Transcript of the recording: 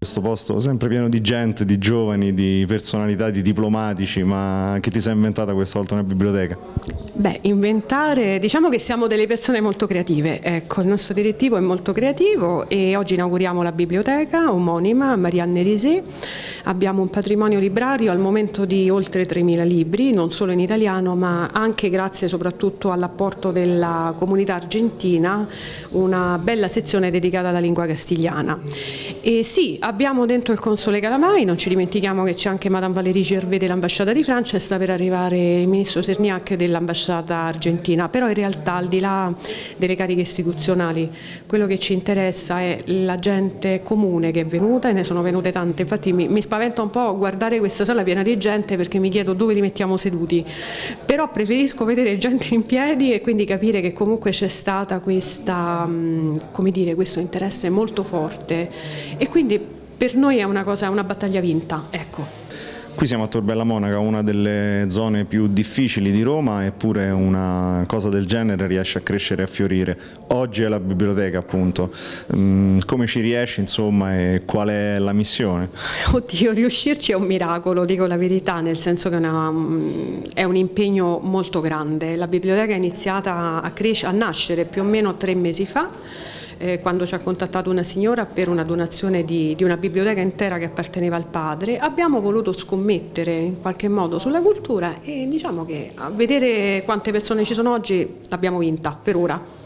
questo posto sempre pieno di gente, di giovani, di personalità, di diplomatici, ma che ti sei inventata questa volta una biblioteca? Beh, inventare, diciamo che siamo delle persone molto creative, ecco, il nostro direttivo è molto creativo e oggi inauguriamo la biblioteca omonima Marianne Risi, abbiamo un patrimonio librario al momento di oltre 3.000 libri, non solo in italiano ma anche grazie soprattutto all'apporto della comunità argentina, una bella sezione dedicata alla lingua castigliana. E sì, abbiamo dentro il console Calamai, non ci dimentichiamo che c'è anche Madame Valérie Gervais dell'ambasciata di Francia e sta per arrivare il ministro Serniac dell'ambasciata argentina, però in realtà al di là delle cariche istituzionali quello che ci interessa è la gente comune che è venuta e ne sono venute tante, infatti mi, mi spaventa un po' guardare questa sala piena di gente perché mi chiedo dove li mettiamo seduti, però preferisco vedere gente in piedi e quindi capire che comunque c'è stata questa, come dire, questo interesse molto forte. E quindi per noi è una, cosa, una battaglia vinta. Ecco. Qui siamo a Torbella Monaca, una delle zone più difficili di Roma, eppure una cosa del genere riesce a crescere e a fiorire. Oggi è la biblioteca appunto, mm, come ci riesci insomma e qual è la missione? Oddio, riuscirci è un miracolo, dico la verità, nel senso che è, una, mm, è un impegno molto grande. La biblioteca è iniziata a, a nascere più o meno tre mesi fa, eh, quando ci ha contattato una signora per una donazione di, di, una biblioteca intera che apparteneva al padre, abbiamo voluto scommettere in qualche modo sulla cultura e diciamo che a vedere quante persone ci sono oggi l'abbiamo vinta per ora.